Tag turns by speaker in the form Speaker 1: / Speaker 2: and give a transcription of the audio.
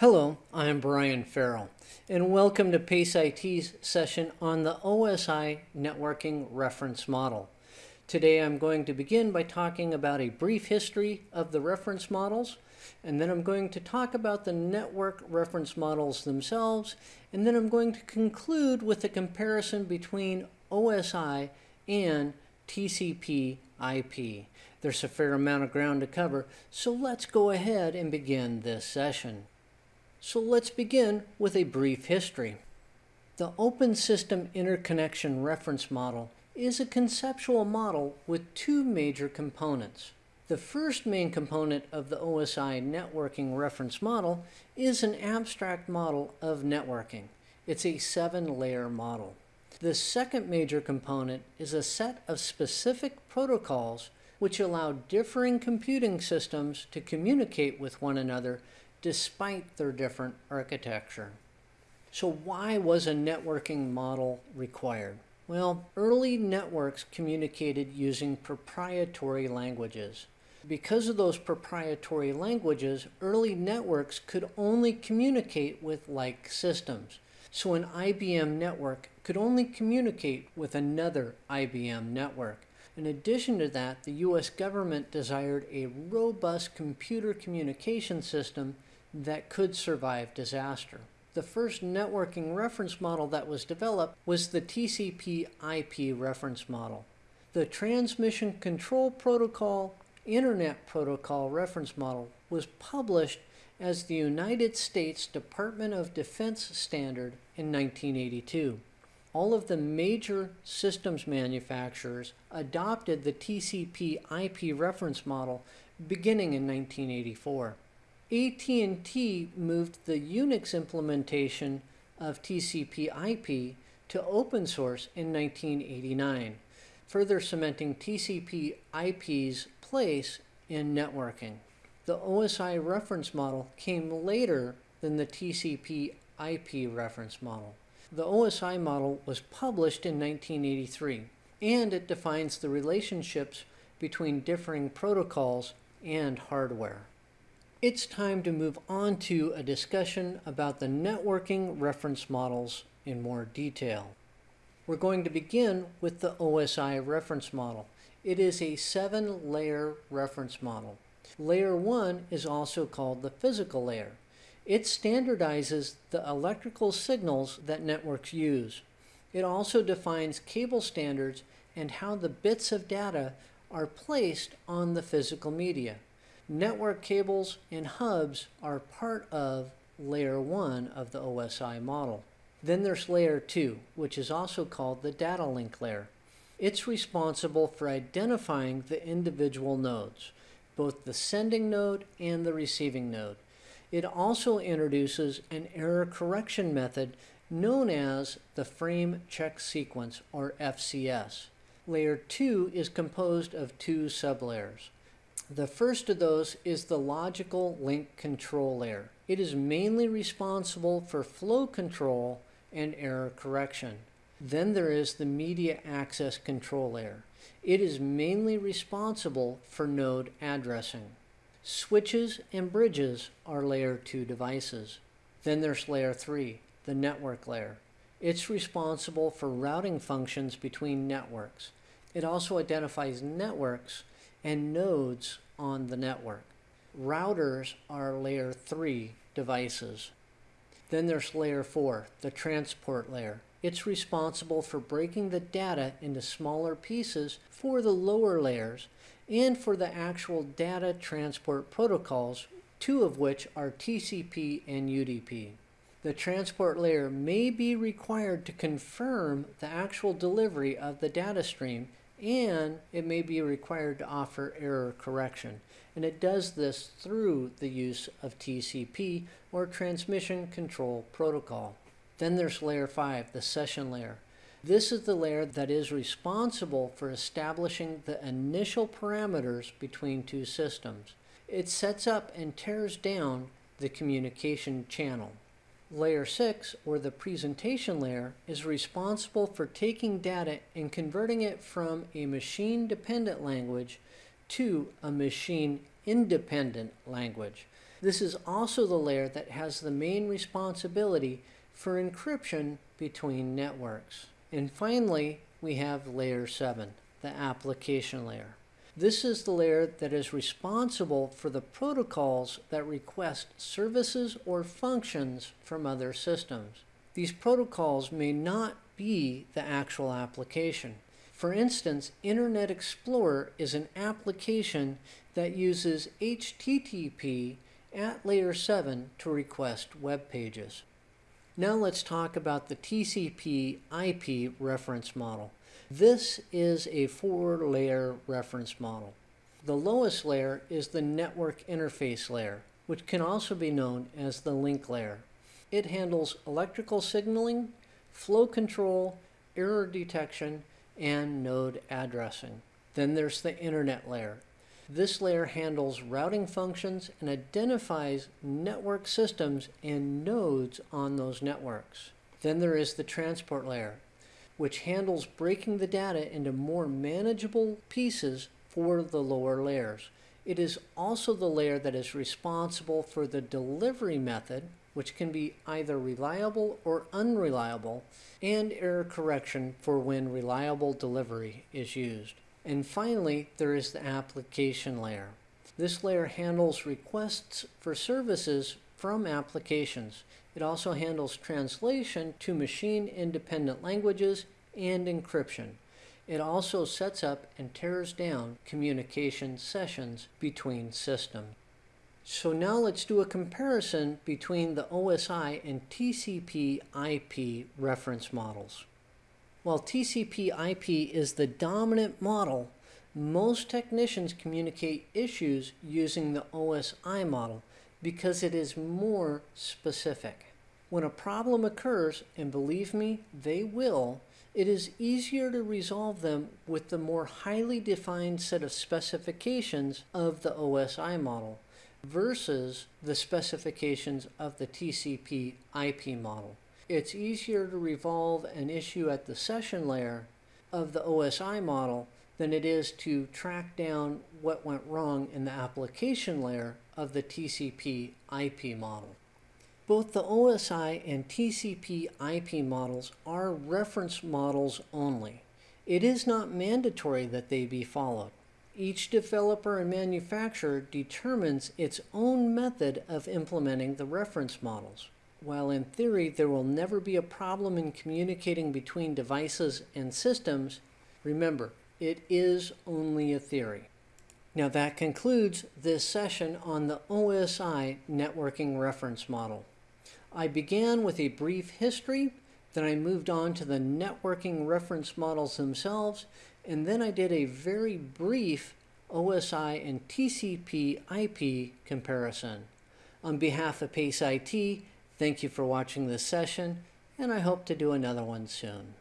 Speaker 1: Hello, I'm Brian Farrell, and welcome to PACE IT's session on the OSI Networking Reference Model. Today I'm going to begin by talking about a brief history of the reference models, and then I'm going to talk about the network reference models themselves, and then I'm going to conclude with a comparison between OSI and TCP IP. There's a fair amount of ground to cover, so let's go ahead and begin this session. So let's begin with a brief history. The Open System Interconnection Reference Model is a conceptual model with two major components. The first main component of the OSI networking reference model is an abstract model of networking. It's a seven-layer model. The second major component is a set of specific protocols which allow differing computing systems to communicate with one another despite their different architecture. So why was a networking model required? Well, early networks communicated using proprietary languages. Because of those proprietary languages, early networks could only communicate with like systems. So an IBM network could only communicate with another IBM network. In addition to that, the US government desired a robust computer communication system that could survive disaster. The first networking reference model that was developed was the TCP IP reference model. The Transmission Control Protocol Internet Protocol reference model was published as the United States Department of Defense standard in 1982. All of the major systems manufacturers adopted the TCP IP reference model beginning in 1984. AT&T moved the Unix implementation of TCP IP to open source in 1989, further cementing TCP IP's place in networking. The OSI reference model came later than the TCP IP reference model. The OSI model was published in 1983, and it defines the relationships between differing protocols and hardware. It's time to move on to a discussion about the networking reference models in more detail. We're going to begin with the OSI reference model. It is a seven-layer reference model. Layer 1 is also called the physical layer. It standardizes the electrical signals that networks use. It also defines cable standards and how the bits of data are placed on the physical media. Network cables and hubs are part of layer 1 of the OSI model. Then there's layer 2, which is also called the data link layer. It's responsible for identifying the individual nodes, both the sending node and the receiving node. It also introduces an error correction method known as the frame check sequence or FCS. Layer 2 is composed of two sublayers. The first of those is the logical link control layer. It is mainly responsible for flow control and error correction. Then there is the media access control layer. It is mainly responsible for node addressing. Switches and bridges are layer 2 devices. Then there's layer 3, the network layer. It's responsible for routing functions between networks. It also identifies networks and nodes on the network. Routers are layer 3 devices. Then there's layer 4, the transport layer. It's responsible for breaking the data into smaller pieces for the lower layers and for the actual data transport protocols, two of which are TCP and UDP. The transport layer may be required to confirm the actual delivery of the data stream and it may be required to offer error correction. And it does this through the use of TCP or Transmission Control Protocol. Then there's layer 5, the session layer. This is the layer that is responsible for establishing the initial parameters between two systems. It sets up and tears down the communication channel. Layer 6, or the presentation layer, is responsible for taking data and converting it from a machine-dependent language to a machine-independent language. This is also the layer that has the main responsibility for encryption between networks. And finally, we have layer 7, the application layer. This is the layer that is responsible for the protocols that request services or functions from other systems. These protocols may not be the actual application. For instance, Internet Explorer is an application that uses HTTP at layer 7 to request web pages. Now let's talk about the TCP IP reference model. This is a four-layer reference model. The lowest layer is the network interface layer, which can also be known as the link layer. It handles electrical signaling, flow control, error detection, and node addressing. Then there's the internet layer. This layer handles routing functions and identifies network systems and nodes on those networks. Then there is the transport layer, which handles breaking the data into more manageable pieces for the lower layers. It is also the layer that is responsible for the delivery method, which can be either reliable or unreliable, and error correction for when reliable delivery is used. And finally, there is the application layer. This layer handles requests for services from applications. It also handles translation to machine-independent languages and encryption. It also sets up and tears down communication sessions between systems. So now let's do a comparison between the OSI and TCP IP reference models. While TCP IP is the dominant model, most technicians communicate issues using the OSI model because it is more specific. When a problem occurs, and believe me, they will, it is easier to resolve them with the more highly defined set of specifications of the OSI model versus the specifications of the TCP IP model it's easier to resolve an issue at the session layer of the OSI model than it is to track down what went wrong in the application layer of the TCP IP model. Both the OSI and TCP IP models are reference models only. It is not mandatory that they be followed. Each developer and manufacturer determines its own method of implementing the reference models. While in theory there will never be a problem in communicating between devices and systems, remember, it is only a theory. Now that concludes this session on the OSI networking reference model. I began with a brief history, then I moved on to the networking reference models themselves, and then I did a very brief OSI and TCP IP comparison. On behalf of PACE IT, Thank you for watching this session, and I hope to do another one soon.